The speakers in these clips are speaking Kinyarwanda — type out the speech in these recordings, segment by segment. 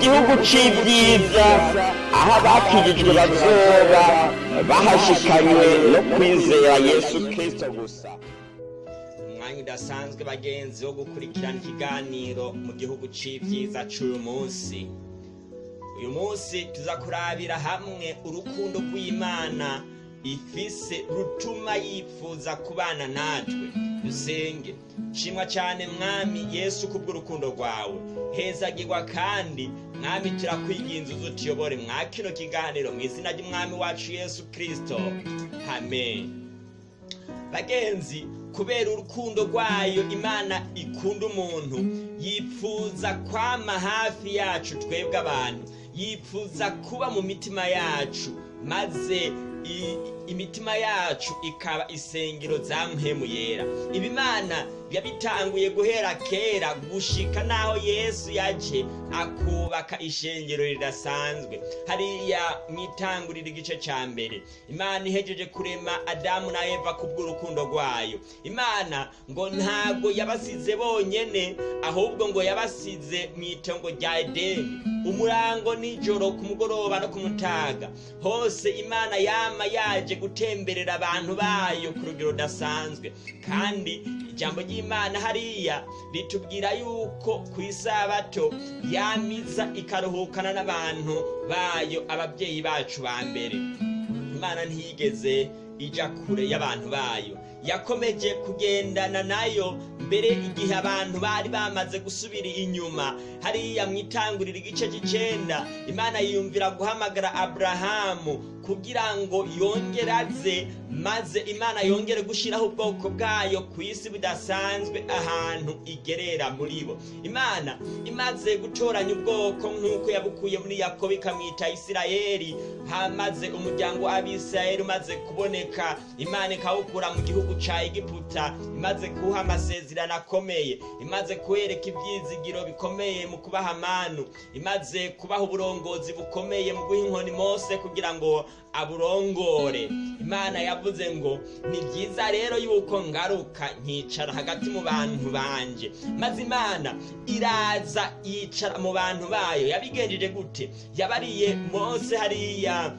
gihugu c'ivyiza aho abakijijwe bazoba bahashikanywe no kwizera yesu kristo gusa. Umwanya udasanzwe bagenzi wo gukurikirana ikiganiro mu gihugu c'ivyiza c'uyu munsi. Uyu munsi tuza kurabira hamwe urukundo rw'imana. Ifise rutuma yifuza kubana natwe. Dusenge shimwa cyane mwami yesu kubw'urukundo rwawe. Hezagirwa kandi mwami turakwinginze utuyobore mwa kino kiganiro mu izina ry'umwami wacu yesu kristo. Amen. Bagenzi kubera urukundo rwayo imana ikunda umuntu yifuza kwama hafi yacu twebwe abantu. Yifuza kuba mu mitima yacu maze 一 imitima yacu ikaba isengero za mpemu yera. Ibimana yabitanguye guhera kera gushika naho yesu yaje akubaka ishengero ridasanzwe. Hariya mwitangurira igice ca mbere. Imana ihejeje kurema adamu na eva kubw'urukundo rwayo. Imana ngo ntabwo yabasize bonyene ahubwo ngo yabasize mu itongo rya edeni. Umurango nijoro ku mugoroba no ku mutaga. Hose imana yama yaje gutemberera abantu bayo ku rugero rudasanzwe. Kandi ijambo ry'imana hariya ritubwira yuko ku isabato yamiza ikaruhukana n'abantu bayo ababyeyi bacu ba mbere. Imana ntiyigeze ija kure y'abantu bayo. Yakomeje kugendana na yo mbere igihe abantu bari bamaze gusubira inyuma. Hariya mu itangurira igice cy'icenda imana yiyumvira guhamagara aburahamu kugira ngo yongere aze maze imana yongere gushyiraho ubwoko bwayo ku isi budasanzwe ahantu igerera muri bo. Imana imaze gutoranya ubwoko nk'uko yabukuye muri yakobo ikamwita isirayeli. Hamaze umuryango w'abisirayeli umaze kuboneka. Imana ikawukura mu gihugu ca egiputa. Imaze kuha amasezerano akomeye. Imaze kuwereka ibyizigiro bikomeye mu kubaha amanu. Imaze kubaha uburongozi bukomeye mu guha inkoni mose kugira ngo aburongore. Imana yavuze ngo ni byiza rero yuko ngaruka nkicara hagati mu bantu banje. Maze imana iraza yicara mu bantu bayo. Yabigenjeje gute? Yabariye mose hariya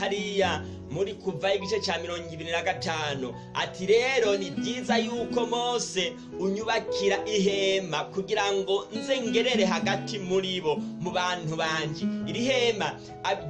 hariya muri kuva igice cya mirongo ibiri na gatanu. Ati rero ni byiza yuko mose unyubakira ihema kugira ngo nze hagati muri bo mu bantu banje. Iri hema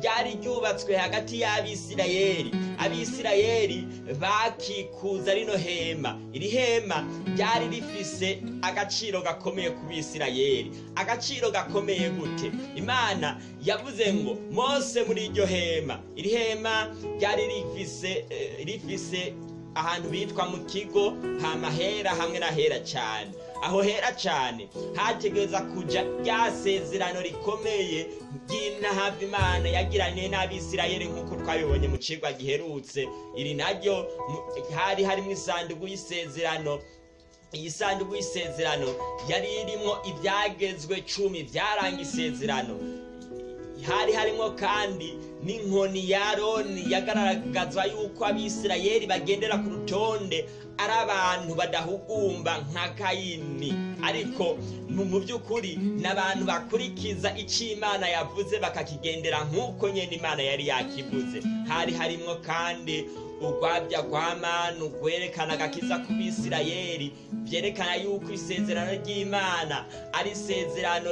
ryari ryubatswe hagati y'abisirayeli. Abisirayeli bakikuza rino hema. Iri hema ryari rifise agaciro gakomeye ku bisirayeli. Agaciro gakomeye gute? Imana yavuze ngo mose muri iryo hema. Iri hema ryari rifise eh, rifise ahantu bitwa mu kigo hamahera hamwe na hera cyane aho hera cyane hategereza kuja rya sezerano rikomeye ry'inahava imana yagiranye n'abisirayeli nk'uko twabibonye mu cigwa giherutse. Iri naryo hari harimo isanduku y'isezerano. Iyi sanduku y'isezerano yari irimwo ibyagezwe cumi byaranga isezerano. Hari harimo kandi n'inkoni ya aroni yagaragaza yuko abisirayeli bagendera ku rutonde ari abantu badahugumba nka kayini ariko mu by'ukuri ni abantu bakurikiza icyo imana yavuze bakakigendera nk'uko nyine imana yari yakivuze. Hari harimo kandi urwabya rwa manu rwerekana agakiza ku bisirayeli byerekana yuko isezerano ry'imana ari isezerano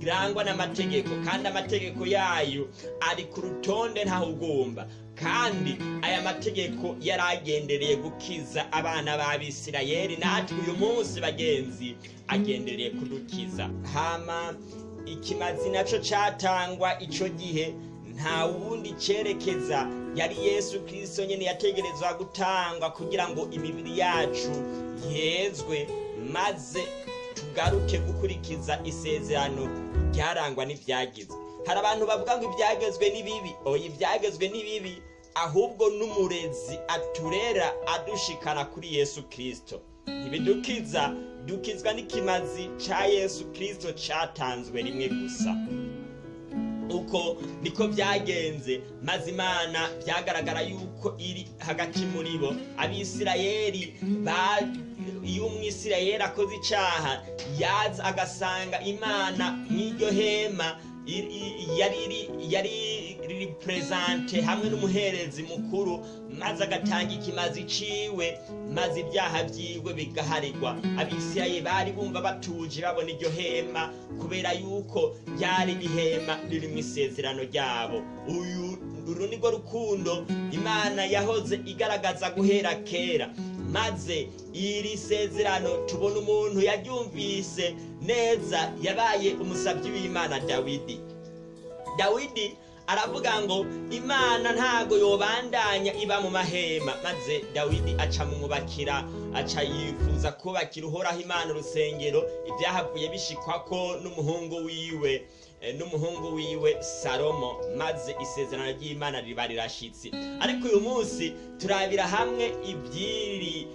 rirangwa n'amategeko kandi amategeko yayo ari ku rutonde ntahugumba kandi aya mategeko yari agendereye gukiza abana b'abisirayeli natwe uyu munsi bagenzi agendereye kudukiza. Hama ikimazi na cyo cyatangwa icyo gihe nta wundi cyerekeza yari yesu kirisito nyine yategerezwa gutangwa kugira ngo imibiri yacu yezwe maze tugaruke gukurikiza isezerano ryarangwa n'ibyagizwe hari abantu bavuga ngo ibyagezwe ni bibi. Oya ibyagezwe ni bibi ahubwo n'umurezi aturera adushikana kuri yesu kirisito ntibidukiza dukizwa n'ikimazi cya yesu kirisito cyatanzwe rimwe gusa. Uko niko byagenze. Maze imana byagaragara yuko iri hagati muri bo. Abisirayeli ba- iyo umwisirayeli akoze icyaha yaza agasanga imana mw'iryo hema yari iri- yari riperezante hamwe n'umuherezi mukuru maze agatanga ikimazi ciwe maze ibyaha byiwe bigaharirwa. Abisirayeli bari bumva batuje babona iryo hema kubera yuko ryari ihema ririmo isezerano ryabo. Uyu uru ni rwo rukundo imana yahoze igaragaza guhera kera. Maze iri sezerano tubona umuntu yaryumvise neza yabaye umusabyi w'imana dawidi. Dawidi aravuga ngo imana ntago yobandanya iba mu mahema. Maze dawidi aca mumubakira aca yifuza kubakira uhoraho imana urusengero ibyahavuye bishikwako n'umuhungu wiwe eh, n'umuhungu wiwe salomo. Maze isezerano ry'imana riba rirashitse. Ariko uyu munsi turabira hamwe ibyiri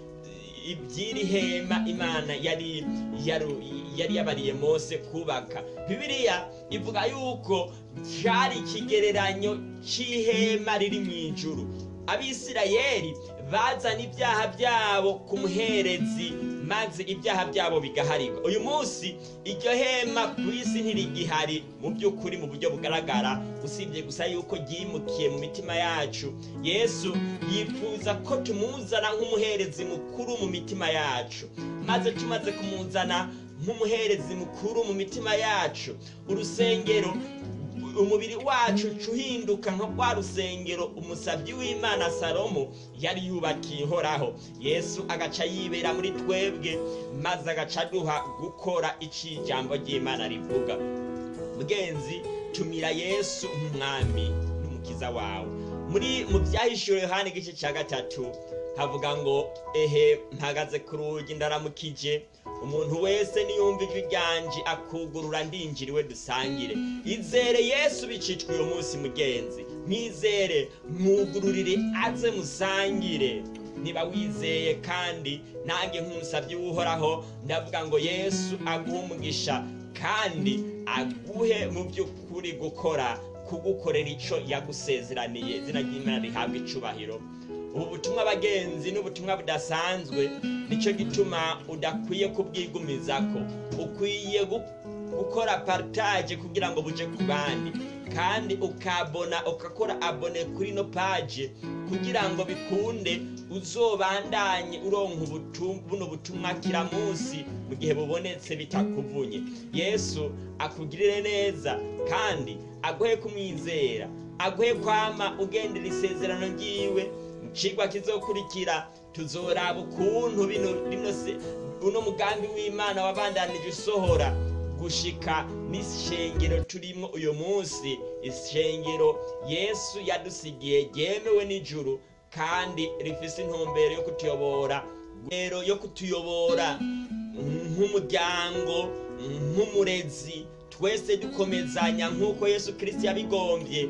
iby'iri hema imana yari yari yabariye mose kubaka. Bibiliya ivuga yuko cyari ikigereranyo cy'ihema riri mu ijuru. Abisirayeli bazana ibyaha byabo ku muherezi maze ibyaha byabo bigaharirwa. Uyu munsi iryo hema ku isi ntirigihari mu by'ukuri mu buryo bugaragara. Usibye gusa yuko ryimukiye mu mitima yacu. Yesu yifuza ko tumuzana nk'umuherezi mukuru mu mitima yacu. Maze tumaze kumuzana nk'umuherezi mukuru mu mitima yacu. Urusengero umubiri wacu uca uhinduka nka rwa rusengero umusabyi w'imana salomo yari yubakiye ihoraho yesu agaca yibera muri twebwe maze agaca aduha gukora icyo ijambo ry'imana rivuga. Mugenzi tumira yesu nk'umwami n'umukiza wawe. Muri mu byahishuwe yohani igice cya gatatu havuga ngo ehe mpagaze ku rugi ndaramukije. Umuntu wese niyumva ijwi ryanje akugurura ndinjiriwe dusangire. Izere yesu bicitwa uyu munsi mugenzi. Mwizere mwugururire aze musangire. Niba wizeye kandi nange nk'umusabyi w'uhoraho ndavuga ngo yesu aguhe umugisha kandi aguhe mu by'ukuri gukora kugukorera icyo yagusezeraniye. Izina ry'imana rihabwa icubahiro. Ubu butumwa abagenzi n'ubutumwa budasanzwe ni cyo gituma udakwiye kubwigumizako. Ukwiye gu- gukora partage kugira ngo buje ku bandi. Kandi ukabona ukakora abone kuri no page kugira ngo bikunde uzobandanye uronka buno butumwa kira munsi mu gihe bubonetse bitakuvunye. Yesu akugirire neza kandi aguhe kumwizera aguhe kwama ugendera isezerano ryiwe cigwa kizokurikira tuzoraba ukuntu bino rino se uno mugambi w'imana wabandanije usohora. Gushika n'ishengero turimo uyu munsi ishengero yesu yadusigiye ryemewe n'ijuru kandi rifise intumbero yo kutuyobora. Rero yo kutuyobora nk'umuryango nk'umurezi twese dukomezanya nk'uko yesu kirisiti yabigombye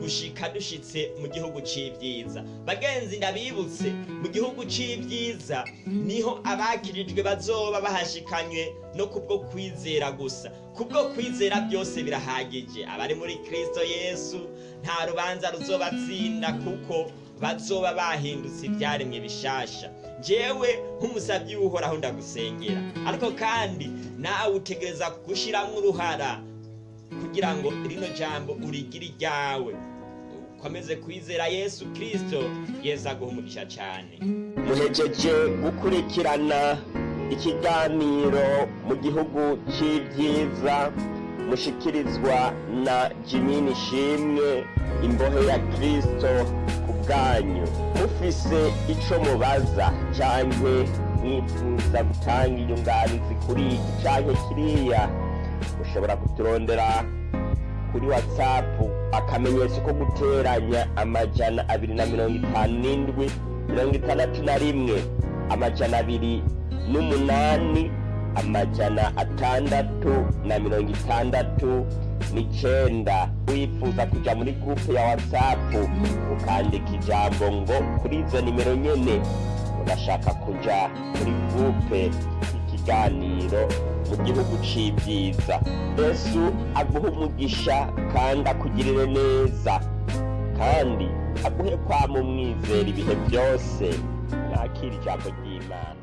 gushika dushitse mu gihugu c'ivyiza. Bagenzi ndabibutse mu gihugu c'ivyiza ni ho abakirijwe bazoba bahashikanywe no kubwo kwizera gusa. Kubwo kwizera byose birahagije. Abari muri kristo yesu nta rubanza ruzobatsinda kuko bazoba bahindutse ibyaremwe bishasha. Jewe nk'umusabyi w'uhoraho ndagusengera. Ariko kandi nawe utegereza gushyiramo uruhara kugira ngo rino jambo urigire iryawe. Ukomeze kwizera yesu kirisito yesu aguha umugisha cyane. Muhejeje gukurikirana ikiganiro mu gihugu cy'ibyiza mushikirizwa na jimini shimwe imbohe ya kirisito bwanyu. Mufise ico mubaza canke mwifuza gutanga inyunganizi kuri iki canke kiriya. Mushobora kuturondera kuri watsapu akamenyetso ko guteranya amajana abiri na mirongo itanu n'indwi mirongo itandatu na rimwe amajana abiri n'umunani. Amajana atandatu na mirongo itandatu n'icenda. Wifuza kuja muri gurupe ya watsapu ukandika ijambo ngo kuri izo nimero nyene urashaka kuja muri gurupe ikiganiro mu gihugu c'ibyiza. Yesu aguhe umugisha kandi akugirire neza. Kandi aguhe kwama umwizera ibihe byose. Mwakira ijambo ry'imana.